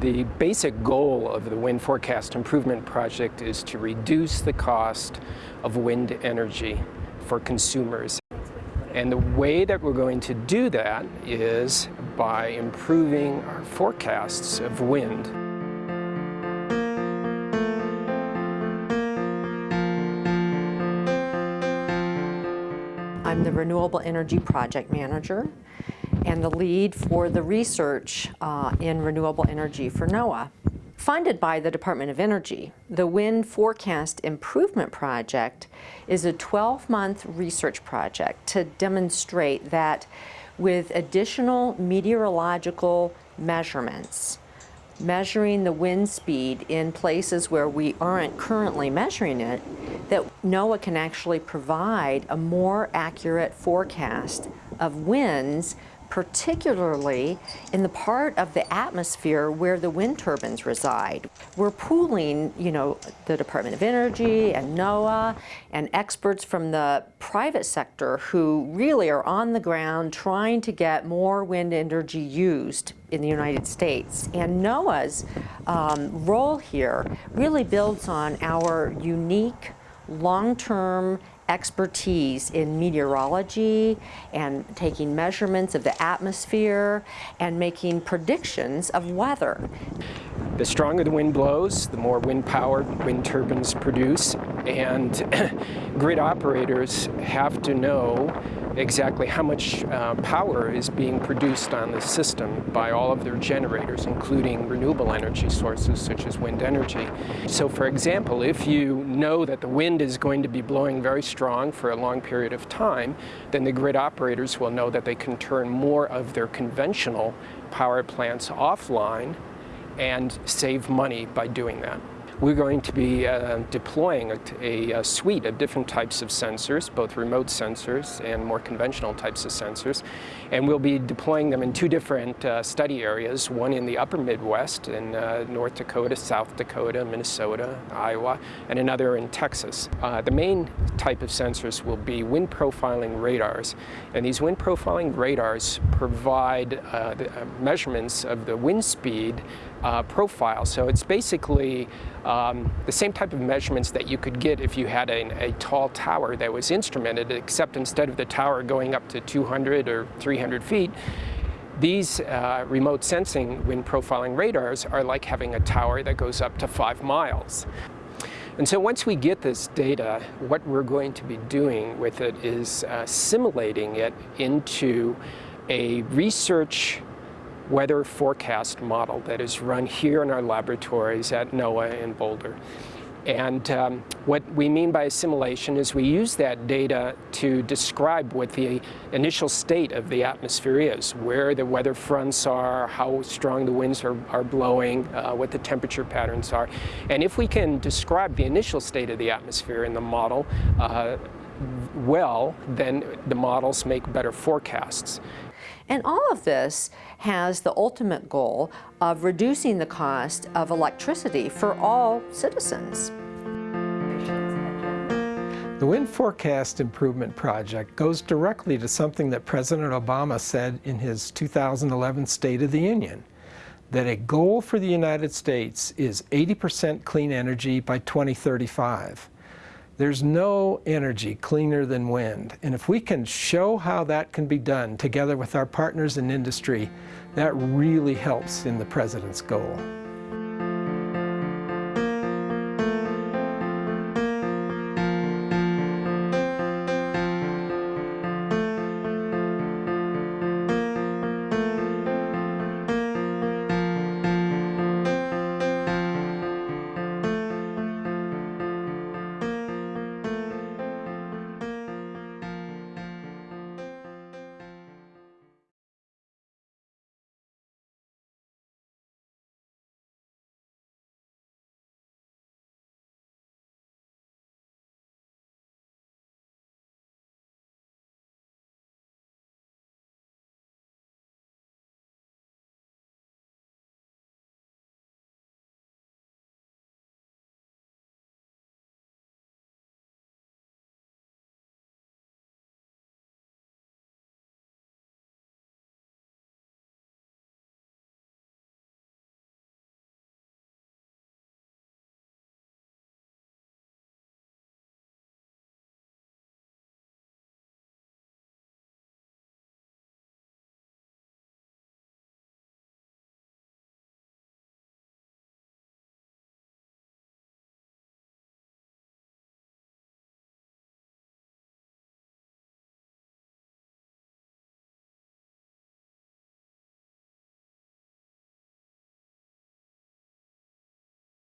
The basic goal of the Wind Forecast Improvement Project is to reduce the cost of wind energy for consumers. And the way that we're going to do that is by improving our forecasts of wind. I'm the Renewable Energy Project Manager and the lead for the research uh, in renewable energy for NOAA. Funded by the Department of Energy, the Wind Forecast Improvement Project is a 12-month research project to demonstrate that with additional meteorological measurements, measuring the wind speed in places where we aren't currently measuring it, that NOAA can actually provide a more accurate forecast of winds particularly in the part of the atmosphere where the wind turbines reside. We're pooling, you know, the Department of Energy and NOAA and experts from the private sector who really are on the ground trying to get more wind energy used in the United States. And NOAA's um, role here really builds on our unique long-term expertise in meteorology and taking measurements of the atmosphere and making predictions of weather. The stronger the wind blows, the more wind power wind turbines produce, and grid operators have to know exactly how much uh, power is being produced on the system by all of their generators, including renewable energy sources such as wind energy. So for example, if you know that the wind is going to be blowing very strong for a long period of time, then the grid operators will know that they can turn more of their conventional power plants offline and save money by doing that. We're going to be uh, deploying a, a, suite of different types of sensors, both remote sensors and more conventional types of sensors. And we'll be deploying them in two different uh, study areas, one in the upper Midwest in uh, North Dakota, South Dakota, Minnesota, Iowa, and another in Texas. Uh, the main type of sensors will be wind profiling radars. And these wind profiling radars provide uh, the, uh, measurements of the wind speed uh, profile. So it's basically um, the same type of measurements that you could get if you had a, a, tall tower that was instrumented, except instead of the tower going up to 200 or 300 feet, these uh, remote sensing wind profiling radars are like having a tower that goes up to five miles. And so once we get this data, what we're going to be doing with it is uh, assimilating it into a research weather forecast model that is run here in our laboratories at NOAA in Boulder. And um, what we mean by assimilation is we use that data to describe what the initial state of the atmosphere is, where the weather fronts are, how strong the winds are, are blowing, uh, what the temperature patterns are. And if we can describe the initial state of the atmosphere in the model uh, well, then the models make better forecasts. And all of this has the ultimate goal of reducing the cost of electricity for all citizens. The Wind Forecast Improvement Project goes directly to something that President Obama said in his 2011 State of the Union, that a goal for the United States is 80% clean energy by 2035. There's no energy cleaner than wind. And if we can show how that can be done together with our partners in industry, that really helps in the President's goal.